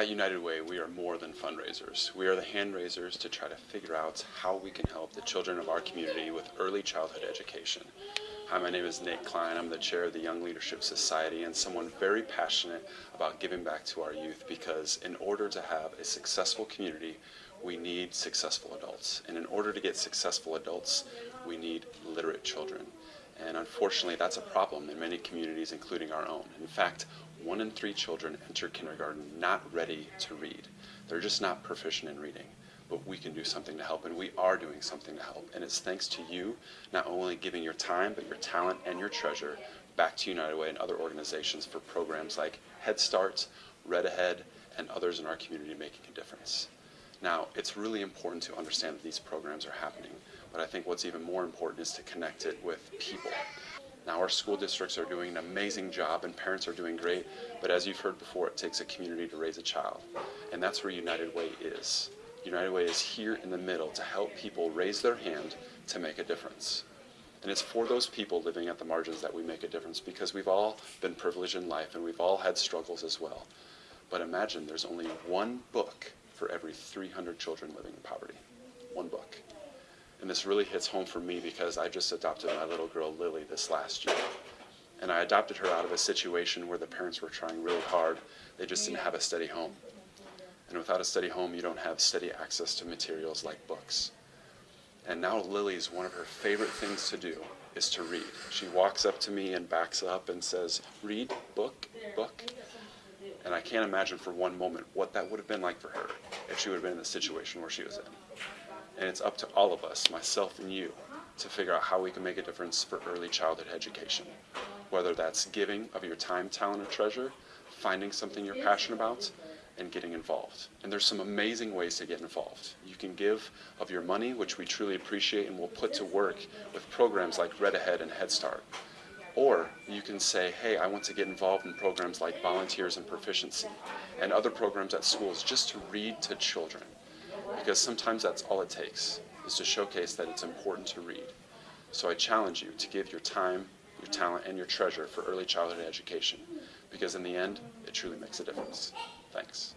At United Way, we are more than fundraisers. We are the hand raisers to try to figure out how we can help the children of our community with early childhood education. Hi, my name is Nate Klein. I'm the chair of the Young Leadership Society and someone very passionate about giving back to our youth because in order to have a successful community, we need successful adults. And in order to get successful adults, we need literate children. And unfortunately, that's a problem in many communities, including our own. In fact, one in three children enter kindergarten not ready to read. They're just not proficient in reading. But we can do something to help, and we are doing something to help. And it's thanks to you not only giving your time, but your talent and your treasure back to United Way and other organizations for programs like Head Start, Read Ahead, and others in our community making a difference. Now, it's really important to understand that these programs are happening, but I think what's even more important is to connect it with people. Now our school districts are doing an amazing job and parents are doing great, but as you've heard before, it takes a community to raise a child. And that's where United Way is. United Way is here in the middle to help people raise their hand to make a difference. And it's for those people living at the margins that we make a difference because we've all been privileged in life and we've all had struggles as well. But imagine there's only one book for every 300 children living in poverty. One book. This really hits home for me because I just adopted my little girl Lily this last year. And I adopted her out of a situation where the parents were trying really hard. They just didn't have a steady home. And without a steady home, you don't have steady access to materials like books. And now Lily's one of her favorite things to do is to read. She walks up to me and backs up and says, read, book, book. And I can't imagine for one moment what that would have been like for her if she would have been in the situation where she was in. And it's up to all of us, myself and you, to figure out how we can make a difference for early childhood education. Whether that's giving of your time, talent, or treasure, finding something you're passionate about, and getting involved. And there's some amazing ways to get involved. You can give of your money, which we truly appreciate and will put to work with programs like Read Ahead and Head Start. Or you can say, hey, I want to get involved in programs like Volunteers and Proficiency and other programs at schools just to read to children because sometimes that's all it takes, is to showcase that it's important to read. So I challenge you to give your time, your talent, and your treasure for early childhood education, because in the end, it truly makes a difference. Thanks.